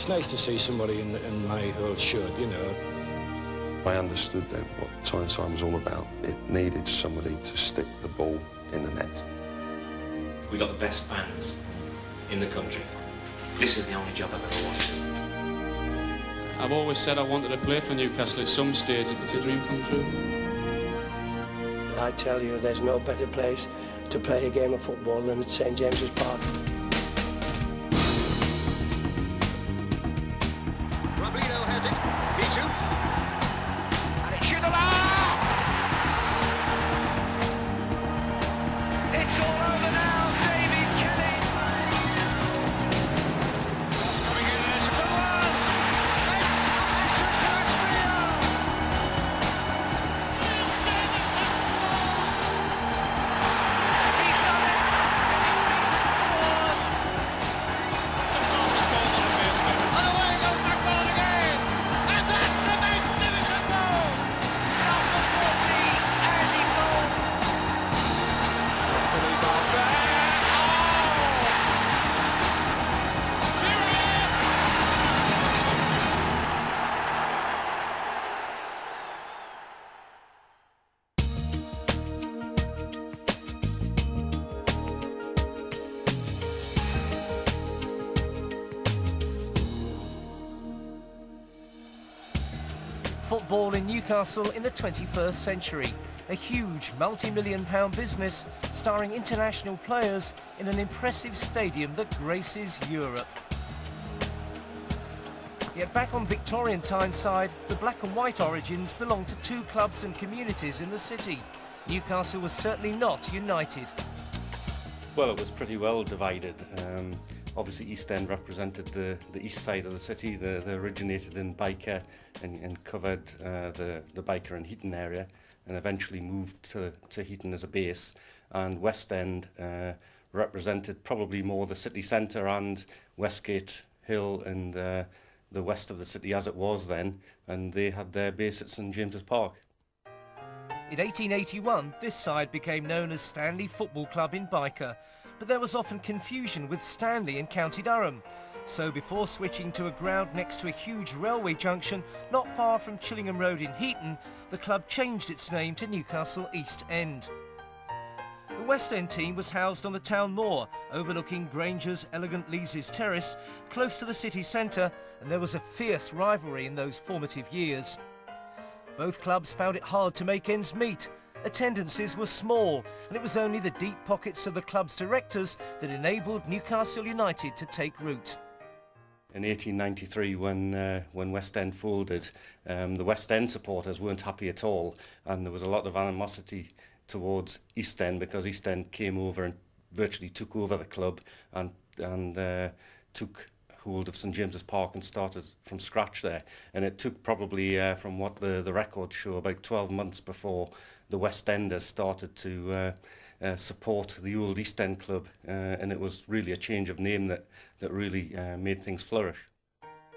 It's nice to see somebody in, in my old shirt, you know. I understood then what Tyneside was all about. It needed somebody to stick the ball in the net. We got the best fans in the country. This is the only job I've ever wanted. I've always said I wanted to play for Newcastle at some stage. It's a dream come true. I tell you, there's no better place to play a game of football than at St James's Park. Football in Newcastle in the 21st century. A huge multi-million pound business starring international players in an impressive stadium that graces Europe. Yet back on Victorian Tyneside, the black and white origins belong to two clubs and communities in the city. Newcastle was certainly not united. Well, it was pretty well divided. Um, obviously, East End represented the, the east side of the city. They, they originated in Byker and, and covered uh, the, the Byker and Heaton area and eventually moved to, to Heaton as a base. And West End uh, represented probably more the city centre and Westgate Hill and uh, the west of the city as it was then. And they had their base at St James's Park. In 1881, this side became known as Stanley Football Club in Byker, but there was often confusion with Stanley in County Durham. So before switching to a ground next to a huge railway junction not far from Chillingham Road in Heaton, the club changed its name to Newcastle East End. The West End team was housed on the town moor, overlooking Grainger's elegant Leazes Terrace, close to the city centre, and there was a fierce rivalry in those formative years. Both clubs found it hard to make ends meet. Attendances were small, and it was only the deep pockets of the club's directors that enabled Newcastle United to take root. In 1893, when uh, when West End folded, um, the West End supporters weren't happy at all, and there was a lot of animosity towards East End because East End came over and virtually took over the club and and uh, took hold of St James's Park and started from scratch there. And it took probably, uh, from what the the records show, about 12 months before the West Enders started to. Uh, uh, support the old East End club, uh, and it was really a change of name that that really uh, made things flourish.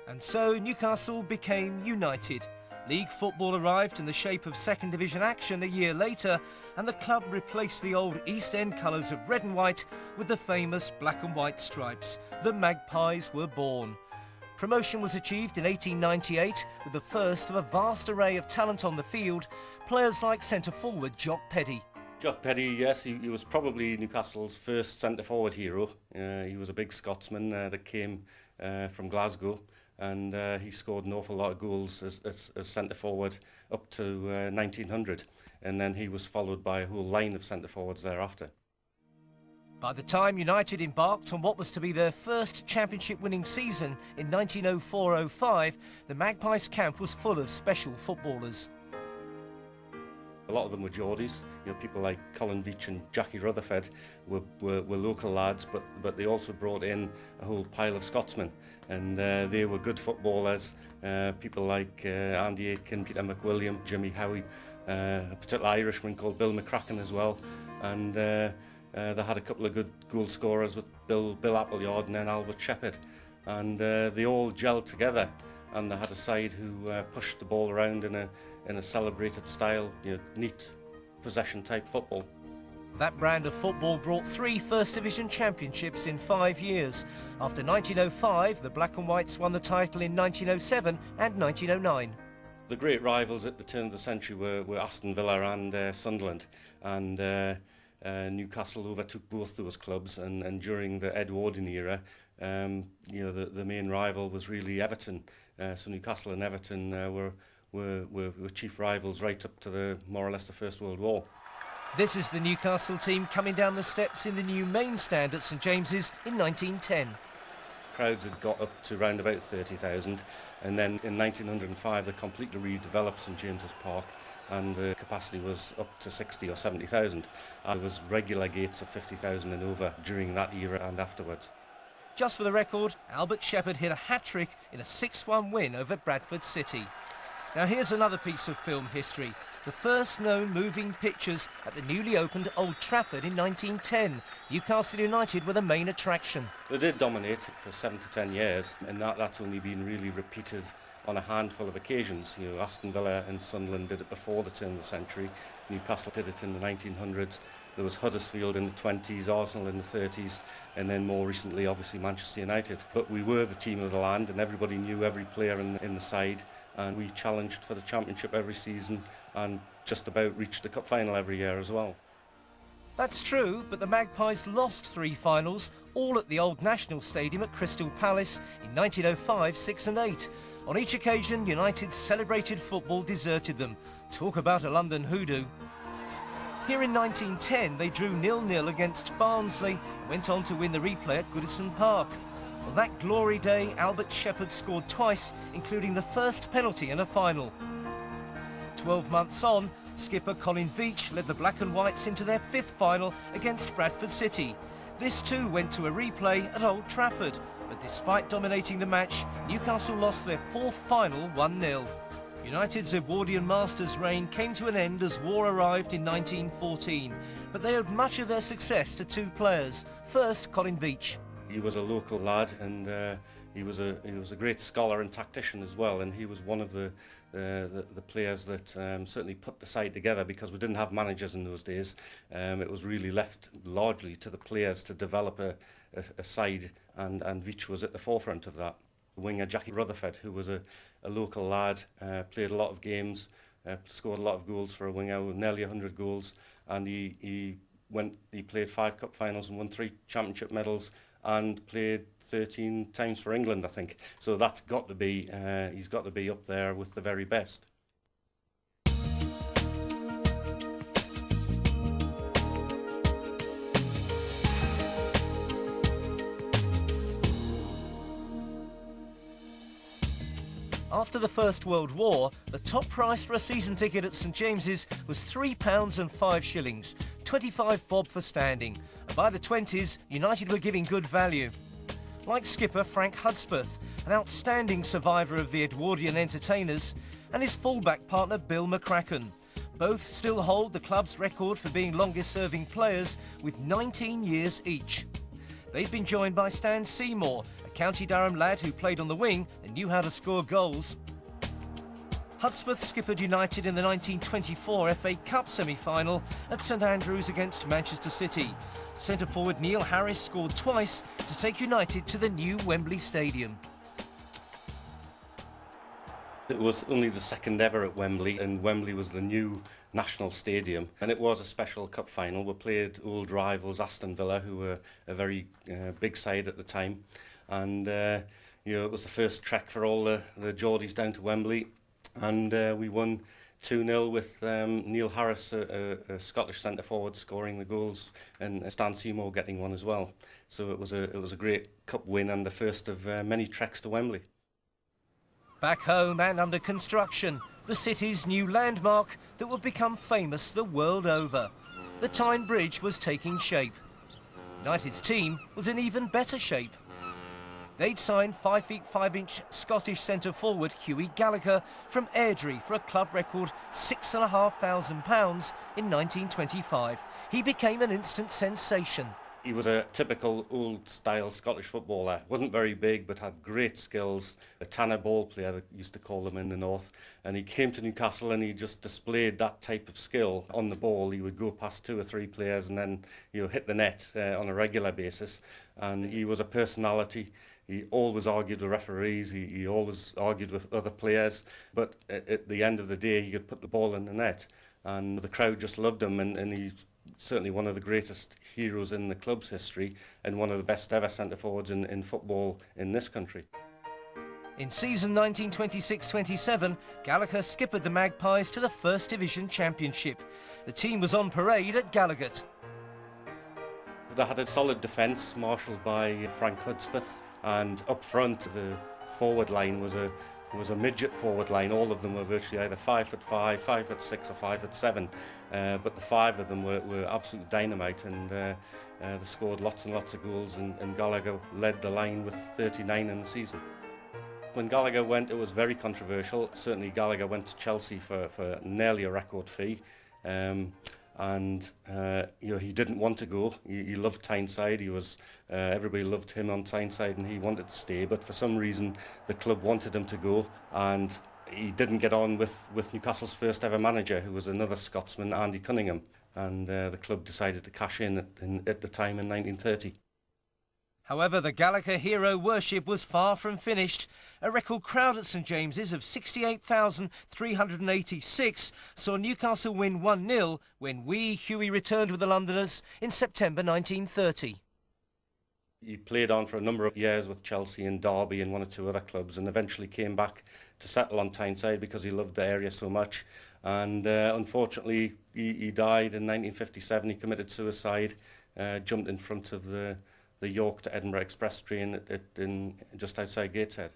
And so Newcastle became united. League football arrived in the shape of second division action a year later, and the club replaced the old East End colours of red and white with the famous black and white stripes. The Magpies were born. Promotion was achieved in 1898 with the first of a vast array of talent on the field, players like centre forward Jock Peddie. Jock Peddie, yes, he, he was probably Newcastle's first centre forward hero. Uh, he was a big Scotsman uh, that came uh, from Glasgow, and uh, he scored an awful lot of goals as, as, as centre forward up to uh, 1900. And then he was followed by a whole line of centre forwards thereafter. By the time United embarked on what was to be their first championship winning season in 1904-05, the Magpies camp was full of special footballers. A lot of them were Geordies, you know, people like Colin Veitch and Jackie Rutherford were, were, were local lads, but, but they also brought in a whole pile of Scotsmen, and uh, they were good footballers. Uh, people like uh, Andy Aitken, Peter McWilliam, Jimmy Howie, uh, a particular Irishman called Bill McCracken as well, and uh, uh, they had a couple of good goal scorers with Bill, Bill Appleyard and then Albert Shepherd, and uh, they all gelled together, and they had a side who uh, pushed the ball around in a in a celebrated style, you know, neat possession type football. That brand of football brought three First Division championships in five years. After 1905, the Black and Whites won the title in 1907 and 1909. The great rivals at the turn of the century were, were Aston Villa and uh, Sunderland, and uh, Newcastle overtook both those clubs. And, and during the Edwardian era, um, you know, the, the main rival was really Everton. Uh, so Newcastle and Everton uh, were, were, were, were chief rivals right up to the more or less the First World War. This is the Newcastle team coming down the steps in the new main stand at St James's in 1910. Crowds had got up to around about 30,000 and then in 1905 they completely redeveloped St James's Park and the capacity was up to 60 or 70,000. There was regular gates of 50,000 and over during that era and afterwards. Just for the record, Albert Shepherd hit a hat-trick in a 6-1 win over Bradford City. Now here's another piece of film history. The first known moving pictures at the newly opened Old Trafford in 1910. Newcastle United were the main attraction. They did dominate for seven to ten years, and that, that's only been really repeated on a handful of occasions. You know, Aston Villa and Sunderland did it before the turn of the century. Newcastle did it in the 1900s. There was Huddersfield in the 20s, Arsenal in the 30s, and then more recently, obviously, Manchester United. But we were the team of the land, and everybody knew every player in, in the side and we challenged for the championship every season and just about reached the cup final every year as well. That's true, but the Magpies lost three finals, all at the old National Stadium at Crystal Palace in 1905, 6 and 8. On each occasion, United's celebrated football deserted them. Talk about a London hoodoo. Here in 1910, they drew nil-nil against Barnsley and went on to win the replay at Goodison Park. On that glory day, Albert Shepherd scored twice, including the first penalty in a final. Twelve months on, skipper Colin Veitch led the Black and Whites into their fifth final against Bradford City. This too went to a replay at Old Trafford, but despite dominating the match, Newcastle lost their fourth final 1-0. United's Edwardian Masters reign came to an end as war arrived in 1914, but they owed much of their success to two players. First, Colin Veitch. He was a local lad and uh, he was a he was a great scholar and tactician as well and he was one of the uh, the, the players that um, certainly put the side together because we didn't have managers in those days um, it was really left largely to the players to develop a, aside, and, and Vich was at the forefront of that. Winger Jackie Rutherford, who was a, a local lad, uh, played a lot of games, uh, scored a lot of goals for a winger, nearly 100 goals, and he, he went he played five cup finals and won three championship medals and played 13 times for England I think so that's got to be uh, he's got to be up there with the very best After the First World War, the top price for a season ticket at St James's was £3 and 5 shillings, 25 bob for standing. And by the 20s, United were giving good value. Like skipper Frank Hudspeth, an outstanding survivor of the Edwardian entertainers, and his fullback partner Bill McCracken. Both still hold the club's record for being longest serving players with 19 years each. They've been joined by Stan Seymour, County Durham lad who played on the wing and knew how to score goals. Hudspeth skippered United in the 1924 FA Cup semi-final at St Andrews against Manchester City. Centre forward Neil Harris scored twice to take United to the new Wembley Stadium. It was only the second ever at Wembley, and Wembley was the new national stadium. And it was a special cup final. We played old rivals Aston Villa, who were a very uh, big side at the time. And uh, you know, it was the first trek for all the, the Geordies down to Wembley. And uh, we won 2-0 with um, Neil Harris, a, a, a Scottish centre forward, scoring the goals, and Stan Seymour getting one as well. So it was a it was a great cup win and the first of uh, many treks to Wembley. Back home and under construction, the city's new landmark that would become famous the world over. The Tyne Bridge was taking shape. United's team was in even better shape. They'd signed 5 feet 5 inch Scottish centre forward Hughie Gallacher from Airdrie for a club record £6,500 in 1925. He became an instant sensation. He was a typical old-style Scottish footballer. wasn't very big, but had great skills. A tanner ball player, they used to call them in the north. And he came to Newcastle and he just displayed that type of skill on the ball. He would go past two or three players and then you know hit the net uh, on a regular basis. And he was a personality. He always argued with referees. He, he always argued with other players. But at, at the end of the day, he could put the ball in the net. And the crowd just loved him and, and he's certainly one of the greatest heroes in the club's history and one of the best ever centre forwards in, in football in this country. In season 1926-27, Gallacher skippered the Magpies to the First Division Championship. The team was on parade at Gallowgate. They had a solid defence marshalled by Frank Hudspeth and up front the forward line was a was a midget forward line. All of them were virtually either five foot five, five foot six, or five foot seven. Uh, but the five of them were, were absolute dynamite, and uh, uh, they scored lots and lots of goals. And, and Gallagher led the line with 39 in the season. When Gallagher went, it was very controversial. Certainly, Gallagher went to Chelsea for, for nearly a record fee. Um, and uh, you know he didn't want to go. He, he loved Tyneside. He was uh, everybody loved him on Tyneside, and he wanted to stay. But for some reason, the club wanted him to go, and he didn't get on with with Newcastle's first ever manager, who was another Scotsman, Andy Cunningham, and uh, the club decided to cash in at, in, at the time in 1930. However, the Gallacher hero worship was far from finished. A record crowd at St James's of 68,386 saw Newcastle win 1-0 when wee Hughie returned with the Londoners in September 1930. He played on for a number of years with Chelsea and Derby and one or two other clubs and eventually came back to settle on Tyneside because he loved the area so much. And uh, unfortunately, he, he died in 1957. He committed suicide, uh, jumped in front of the the York to Edinburgh Express train at, at, in, just outside Gateshead.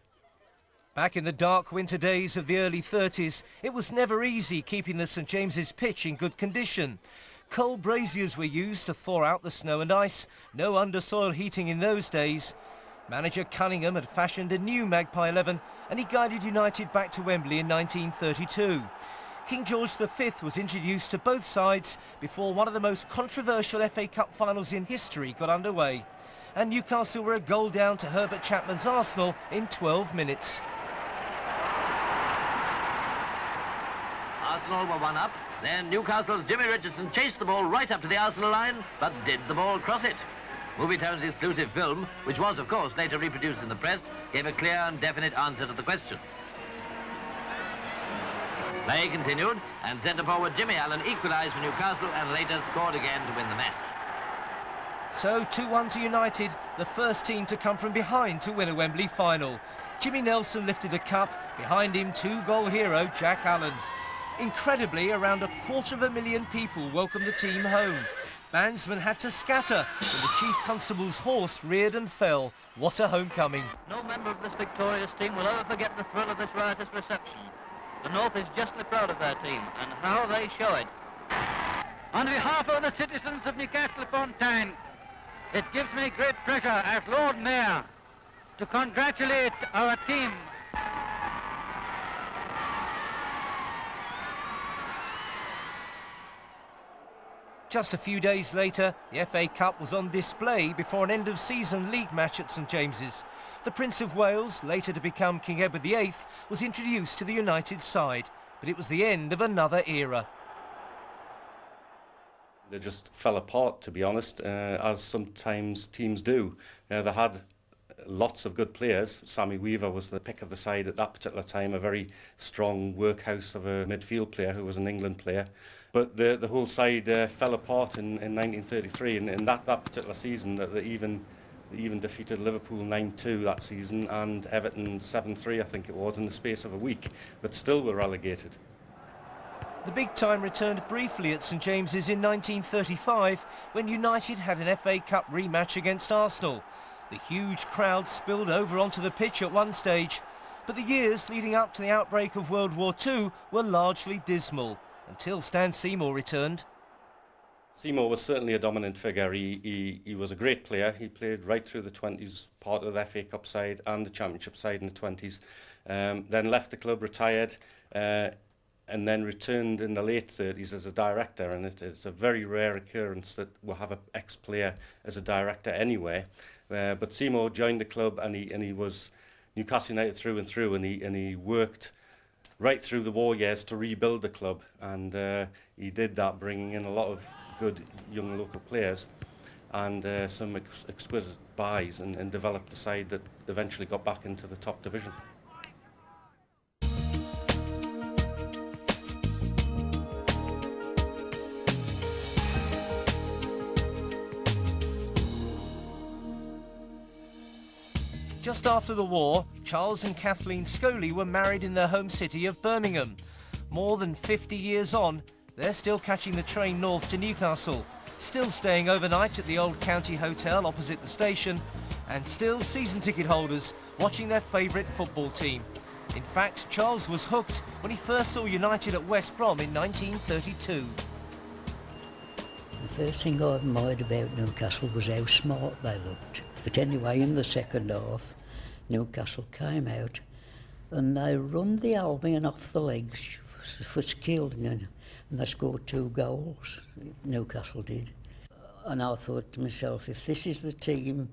Back in the dark winter days of the early 30s, it was never easy keeping the St James's pitch in good condition. Coal braziers were used to thaw out the snow and ice, no undersoil heating in those days. Manager Cunningham had fashioned a new Magpie 11 and he guided United back to Wembley in 1932. King George V was introduced to both sides before one of the most controversial FA Cup finals in history got underway and Newcastle were a goal down to Herbert Chapman's Arsenal in 12 minutes. Arsenal were one up. Then Newcastle's Jimmy Richardson chased the ball right up to the Arsenal line, but did the ball cross it? Movietone's exclusive film, which was, of course, later reproduced in the press, gave a clear and definite answer to the question. Play continued, and centre forward Jimmy Allen equalised for Newcastle and later scored again to win the match. So 2-1 to United, the first team to come from behind to win a Wembley final. Jimmy Nelson lifted the cup, behind him two-goal hero Jack Allen. Incredibly, around a quarter of a million people welcomed the team home. Bandsmen had to scatter when the Chief Constable's horse reared and fell. What a homecoming. No member of this victorious team will ever forget the thrill of this riotous reception. The North is justly proud of their team, and how they show it. On behalf of the citizens of Newcastle upon Tyne, it gives me great pleasure as Lord Mayor to congratulate our team. Just a few days later, the FA Cup was on display before an end-of-season league match at St James's. The Prince of Wales, later to become King Edward VIII, was introduced to the United side, but it was the end of another era. They just fell apart, to be honest, uh, as sometimes teams do. Uh, they had lots of good players. Sammy Weaver was the pick of the side at that particular time, a very strong workhouse of a midfield player who was an England player. But the, the whole side uh, fell apart in, in 1933, and in that, that particular season, that they even they even defeated Liverpool 9-2 that season and Everton 7-3 I think it was in the space of a week but still were relegated. The big time returned briefly at St James's in 1935 when United had an FA Cup rematch against Arsenal. The huge crowd spilled over onto the pitch at one stage, but the years leading up to the outbreak of World War II were largely dismal until Stan Seymour returned. Seymour was certainly a dominant figure. He, he, he was a great player. He played right through the 20s, part of the FA Cup side and the Championship side in the 20s. Um, then left the club, retired. Uh, and then returned in the late 30s as a director. And it, it's a very rare occurrence that we'll have an ex player as a director anyway. Uh, but Seymour joined the club and he, and he was Newcastle United through and through and he, and he worked right through the war years to rebuild the club. And uh, he did that, bringing in a lot of good young local players and uh, some ex exquisite buys and, and developed the side that eventually got back into the top division. Just after the war, Charles and Kathleen Scully were married in their home city of Birmingham. More than 50 years on, they're still catching the train north to Newcastle, still staying overnight at the old county hotel opposite the station, and still season ticket holders watching their favourite football team. In fact, Charles was hooked when he first saw United at West Brom in 1932. The first thing I admired about Newcastle was how smart they looked. But anyway, in the second half, Newcastle came out and they run the Albion off the legs for, for skill and, and they scored two goals, Newcastle did. And I thought to myself, if this is the team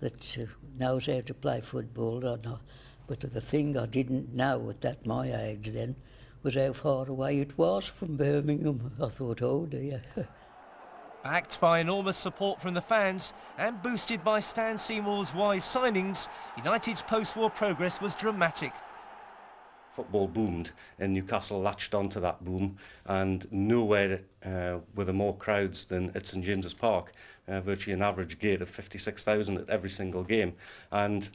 that uh, knows how to play football. But the thing I didn't know at that my age then was how far away it was from Birmingham. I thought, oh dear. Backed by enormous support from the fans and boosted by Stan Seymour's wise signings, United's post-war progress was dramatic. Football boomed and Newcastle latched onto that boom and nowhere uh, were there more crowds than at St James's Park, uh, virtually an average gate of 56,000 at every single game. And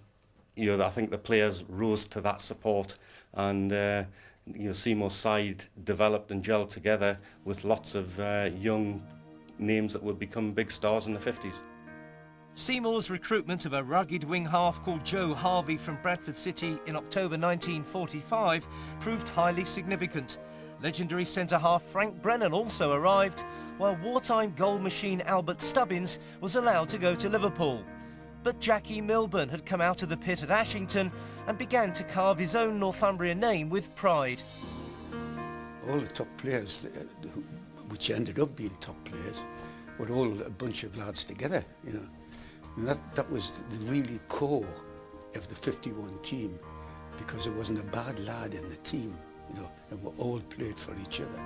you know, I think the players rose to that support and uh, you know, Seymour's side developed and gelled together with lots of uh, young names that would become big stars in the 50s. Seymour's recruitment of a rugged wing half called Joe Harvey from Bradford City in October 1945 proved highly significant. Legendary centre-half Frank Brennan also arrived, while wartime goal machine Albert Stubbins was allowed to go to Liverpool. But Jackie Milburn had come out of the pit at Ashington and began to carve his own Northumbria name with pride. All the top players uh, which ended up being top players, were all a bunch of lads together, you know. And that, that was the really core of the 51 team, because there wasn't a bad lad in the team, you know, and we all played for each other.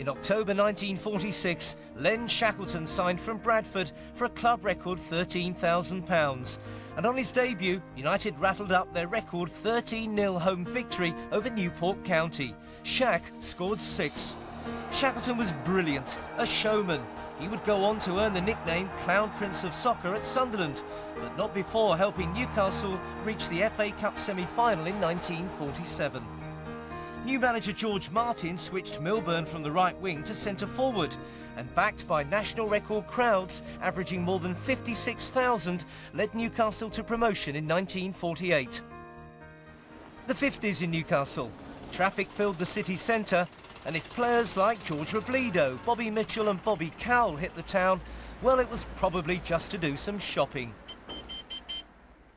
In October 1946, Len Shackleton signed from Bradford for a club record £13,000. And on his debut, United rattled up their record 13-0 home victory over Newport County. Shack scored six. Shackleton was brilliant, a showman. He would go on to earn the nickname Clown Prince of Soccer at Sunderland, but not before helping Newcastle reach the FA Cup semi-final in 1947. New manager George Martin switched Milburn from the right wing to centre forward, and backed by national record crowds averaging more than 56,000, led Newcastle to promotion in 1948. The 50s in Newcastle. Traffic filled the city centre and if players like George Robledo, Bobby Mitchell and Bobby Cowell hit the town, well, it was probably just to do some shopping.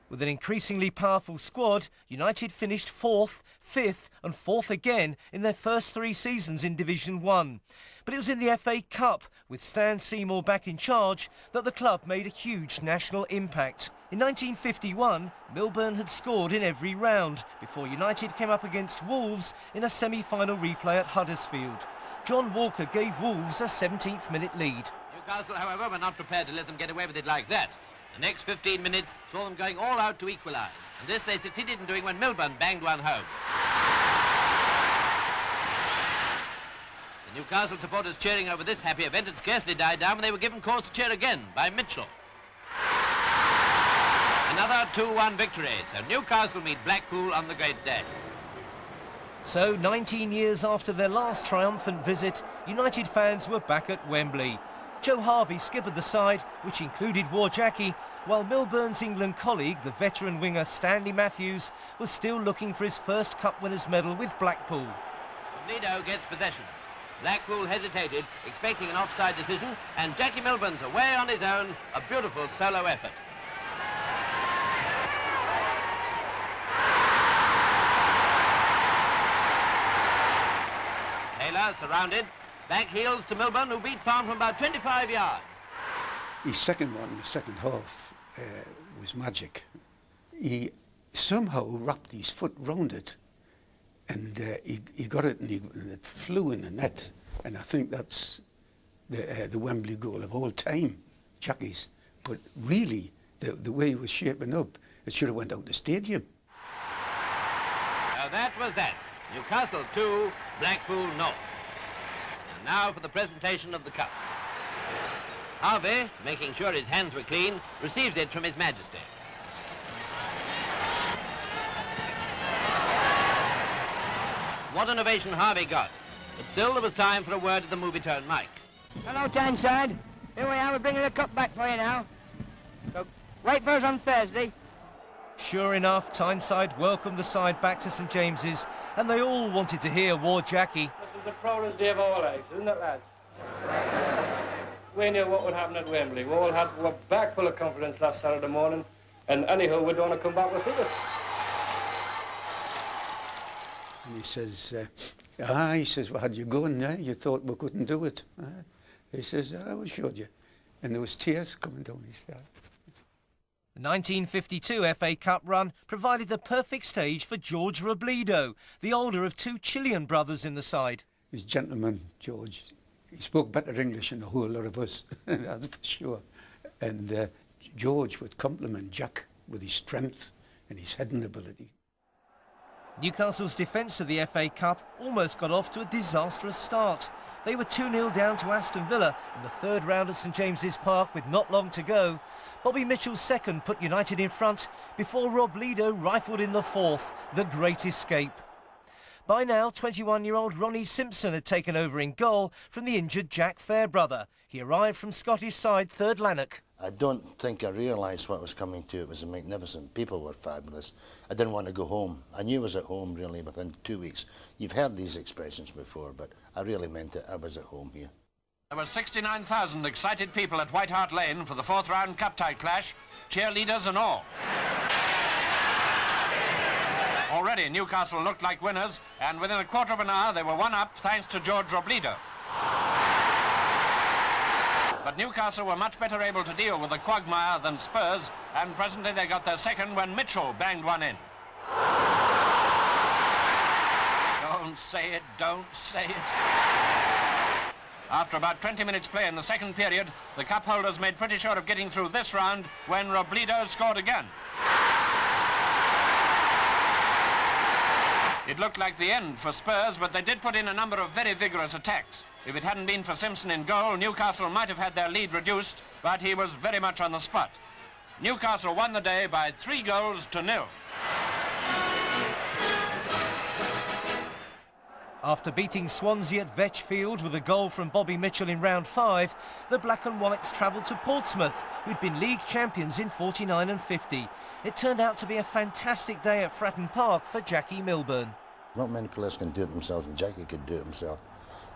With an increasingly powerful squad, United finished fourth, fifth and fourth again in their first three seasons in Division 1. But it was in the FA Cup, with Stan Seymour back in charge, that the club made a huge national impact. In 1951, Milburn had scored in every round before United came up against Wolves in a semi-final replay at Huddersfield. John Walker gave Wolves a 17th minute lead. Newcastle, however, were not prepared to let them get away with it like that. The next 15 minutes saw them going all out to equalise, and this they succeeded in doing when Milburn banged one home. The Newcastle supporters cheering over this happy event had scarcely died down when they were given cause to cheer again by Mitchell. Another 2-1 victory, so Newcastle meet Blackpool on the great day. So, 19 years after their last triumphant visit, United fans were back at Wembley. Joe Harvey skippered the side, which included Wor Jackie, while Milburn's England colleague, the veteran winger Stanley Matthews, was still looking for his first Cup winners' medal with Blackpool. Lido gets possession. Blackpool hesitated, expecting an offside decision, and Jackie Milburn's away on his own, a beautiful solo effort. Taylor surrounded. Back heels to Milburn, who beat Farm from about 25 yards. His second one, in the second half, uh, was magic. He somehow wrapped his foot round it and uh, he, he got it and, he, and it flew in the net. And I think that's the, uh, the Wembley goal of all time, Jackie's. But really, the, the way he was shaping up, it should have went out the stadium. Now that was that. Newcastle 2, Blackpool North. And now for the presentation of the cup. Harvey, making sure his hands were clean, receives it from His Majesty. What an ovation Harvey got. But still there was time for a word at the Movietone mic. Hello, Tyneside. Here we are, we're bringing the cup back for you now. So wait for us on Thursday. Sure enough, Tyneside welcomed the side back to St James's, and they all wanted to hear Wor Jackie. Is the proudest day of our lives, isn't it, lads? We knew what would happen at Wembley. We all had were back full of confidence last Saturday morning, and anyhow, we're going to come back with it. And he says, uh, ah, he says, well, had you gone there, you thought we couldn't do it. Uh, he says, I will show you. And there was tears coming down his eyes. The 1952 FA Cup run provided the perfect stage for George Robledo, the older of two Chilean brothers in the side. He's gentleman, George. He spoke better English than a whole lot of us, that's for sure. And uh, George would compliment Jack with his strength and his heading ability. Newcastle's defence of the FA Cup almost got off to a disastrous start. They were 2-0 down to Aston Villa in the third round at St James's Park with not long to go. Bobby Mitchell's second put United in front before Rob Robledo rifled in the fourth, the great escape. By now, 21-year-old Ronnie Simpson had taken over in goal from the injured Jack Fairbrother. He arrived from Scottish side third Lanark. I don't think I realised what was coming to. It was magnificent. People were fabulous. I didn't want to go home. I knew I was at home really within two weeks. You've heard these expressions before, but I really meant it. I was at home here. There were 69,000 excited people at White Hart Lane for the fourth round cup tie clash, cheerleaders and all. Already Newcastle looked like winners, and within a quarter of an hour they were one up thanks to George Robledo. But Newcastle were much better able to deal with the quagmire than Spurs, and presently they got their second when Mitchell banged one in. Don't say it, don't say it. After about 20 minutes play in the second period, the cup holders made pretty sure of getting through this round when Robledo scored again. It looked like the end for Spurs, but they did put in a number of very vigorous attacks. If it hadn't been for Simpson in goal, Newcastle might have had their lead reduced, but he was very much on the spot. Newcastle won the day by three goals to nil. After beating Swansea at Vetchfield with a goal from Bobby Mitchell in round five, the Black and Whites travelled to Portsmouth, who'd been league champions in 49 and 50. It turned out to be a fantastic day at Fratton Park for Jackie Milburn. Not many players can do it themselves, and Jackie could do it himself.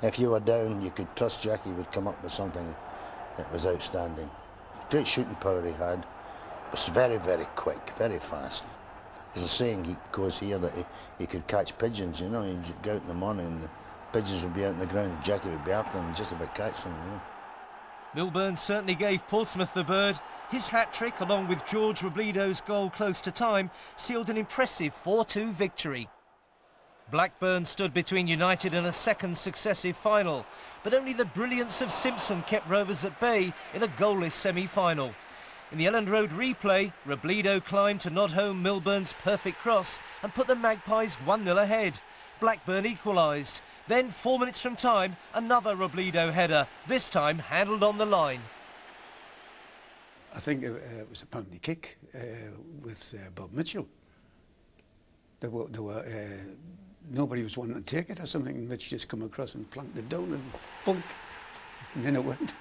If you were down, you could trust Jackie would come up with something that was outstanding. Great shooting power he had. Was very, very quick, very fast. There's a saying he goes here that he, he could catch pigeons, you know, he'd go out in the morning and the pigeons would be out on the ground, and Jackie would be after them and just about catch them, you know. Milburn certainly gave Portsmouth the bird. His hat-trick, along with George Robledo's goal close to time, sealed an impressive 4-2 victory. Blackburn stood between United and a second successive final, but only the brilliance of Simpson kept Rovers at bay in a goalless semi-final. In the Elland Road replay, Robledo climbed to nod home Milburn's perfect cross and put the Magpies 1-0 ahead. Blackburn equalised. Then, four minutes from time, another Robledo header, this time handled on the line. I think it, uh, it was a penalty kick uh, with uh, Bob Mitchell. There were, there were uh, nobody was wanting to take it or something, Mitch just come across and planked it down and bunk, and then it went.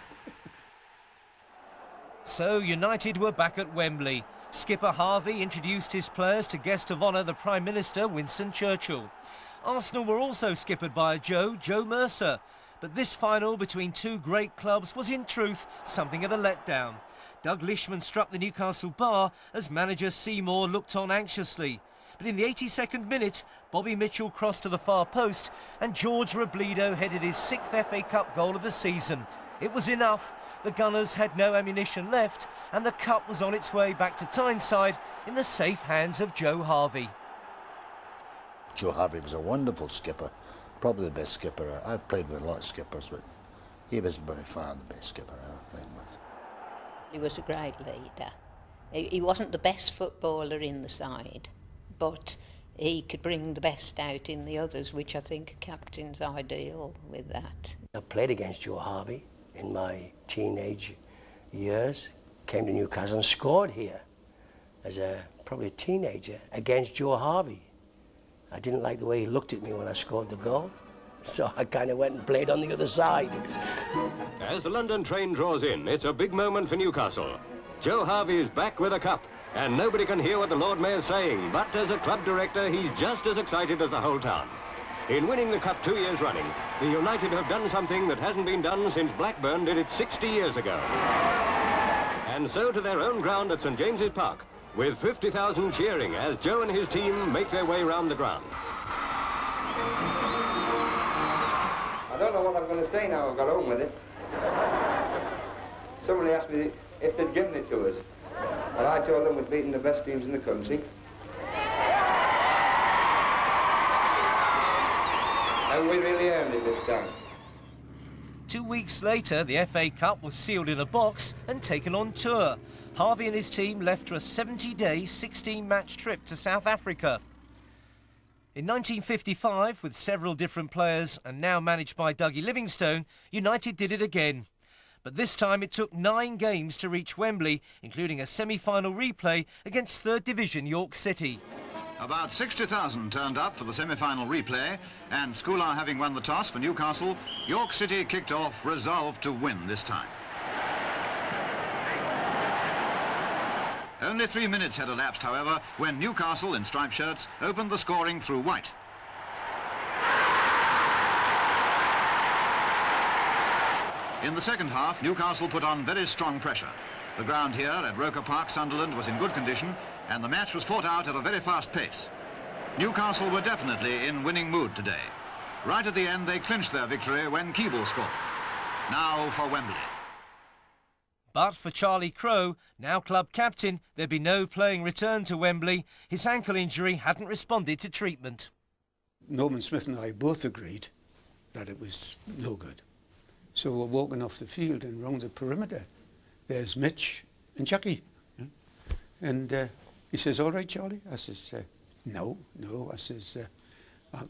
So United were back at Wembley. Skipper Harvey introduced his players to guest of honour the Prime Minister Winston Churchill. Arsenal were also skippered by a Joe, Joe Mercer. But this final between two great clubs was in truth something of a letdown. Doug Lishman struck the Newcastle bar as manager Seymour looked on anxiously. But in the 82nd minute, Bobby Mitchell crossed to the far post and George Robledo headed his sixth FA Cup goal of the season. It was enough. The Gunners had no ammunition left and the cup was on its way back to Tyneside in the safe hands of Joe Harvey. Joe Harvey was a wonderful skipper, probably the best skipper. I've played with a lot of skippers, but he was by far the best skipper I've played with. He was a great leader. He wasn't the best footballer in the side, but he could bring the best out in the others, which I think a captain's ideal with that. I played against Joe Harvey in my teenage years, came to Newcastle and scored here as a probably a teenager against Joe Harvey. I didn't like the way he looked at me when I scored the goal, so I kind of went and played on the other side. As the London train draws in, it's a big moment for Newcastle. Joe Harvey is back with a cup, and nobody can hear what the Lord Mayor's saying, but as a club director, he's just as excited as the whole town. In winning the cup two years running, the United have done something that hasn't been done since Blackburn did it 60 years ago. And so to their own ground at St James's Park, with 50,000 cheering as Joe and his team make their way round the ground. I don't know what I'm going to say now I've got home with it. Somebody asked me if they'd given it to us. And I told them we'd beaten the best teams in the country. And we really earned it this time. Two weeks later, the FA Cup was sealed in a box and taken on tour. Harvey and his team left for a 70-day, 16-match trip to South Africa. In 1955, with several different players and now managed by Dougie Livingstone, United did it again. But this time it took nine games to reach Wembley, including a semi-final replay against third division York City. About 60,000 turned up for the semi-final replay, and Scoular having won the toss for Newcastle, York City kicked off, resolved to win this time. Only three minutes had elapsed, however, when Newcastle, in striped shirts, opened the scoring through White. In the second half, Newcastle put on very strong pressure. The ground here at Roker Park, Sunderland, was in good condition, and the match was fought out at a very fast pace. Newcastle were definitely in winning mood today. Right at the end, they clinched their victory when Keeble scored. Now for Wembley. But for Charlie Crowe, now club captain, there'd be no playing return to Wembley. His ankle injury hadn't responded to treatment. Norman Smith and I both agreed that it was no good. So we're walking off the field and round the perimeter. There's Mitch and Jackie. And uh, he says, all right, Charlie? I says, uh, no, no. I says, uh,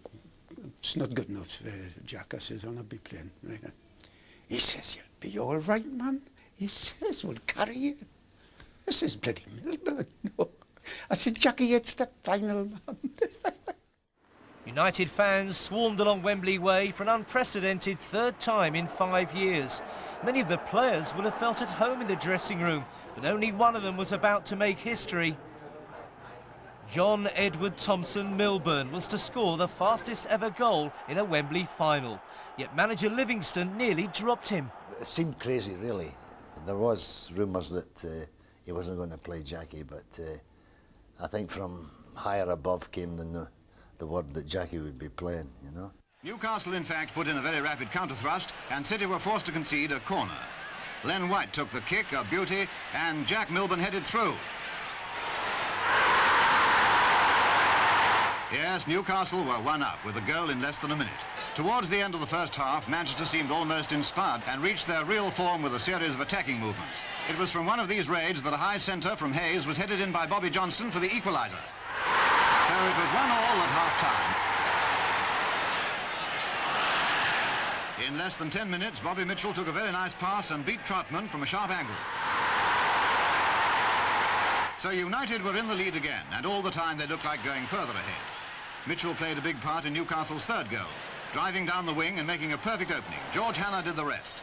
it's not good enough, uh, Jack. I says, I'll not be playing. Right? He says, you'll be all right, man. He says, we'll carry you. I says, bloody Milburn. No. I said, Jackie, it's the final, man. United fans swarmed along Wembley Way for an unprecedented third time in five years. Many of the players will have felt at home in the dressing room, but only one of them was about to make history. John Edward Thompson Milburn was to score the fastest ever goal in a Wembley final. Yet manager Livingstone nearly dropped him. It seemed crazy, really. There was rumours that uh, he wasn't going to play Jackie, but uh, I think from higher above came the, the word that Jackie would be playing, you know. Newcastle, in fact, put in a very rapid counter-thrust, and City were forced to concede a corner. Len White took the kick, a beauty, and Jack Milburn headed through. Yes, Newcastle were one up with a goal in less than a minute. Towards the end of the first half, Manchester seemed almost inspired and reached their real form with a series of attacking movements. It was from one of these raids that a high centre from Hayes was headed in by Bobby Johnstone for the equaliser. So it was one all at half-time. In less than 10 minutes, Bobby Mitchell took a very nice pass and beat Trautmann from a sharp angle. So United were in the lead again, and all the time they looked like going further ahead. Mitchell played a big part in Newcastle's third goal, driving down the wing and making a perfect opening. George Hannah did the rest.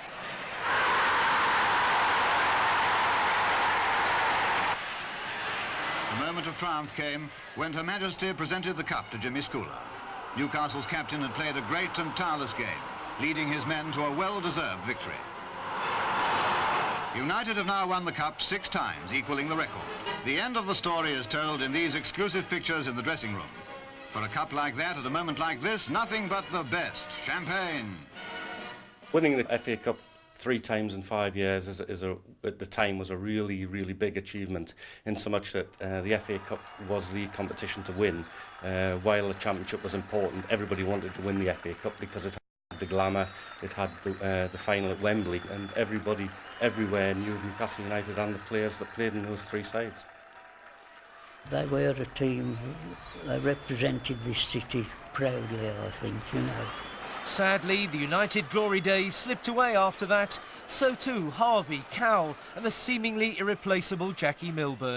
The moment of triumph came when Her Majesty presented the cup to Jimmy Scoular. Newcastle's captain had played a great and tireless game, leading his men to a well-deserved victory. United have now won the cup six times, equaling the record. The end of the story is told in these exclusive pictures in the dressing room. For a cup like that, at a moment like this, nothing but the best. Champagne. Winning the FA Cup three times in five years is, is a, at the time was a really, really big achievement in so much that uh, the FA Cup was the competition to win. Uh, while the Championship was important, everybody wanted to win the FA Cup because it had the glamour, it had the, uh, the final at Wembley, and everybody everywhere knew of Newcastle United and the players that played in those three sides. They were a team, they represented this city proudly, I think, you know. Sadly, the United glory days slipped away after that. So too Harvey, Cowell and the seemingly irreplaceable Jackie Milburn.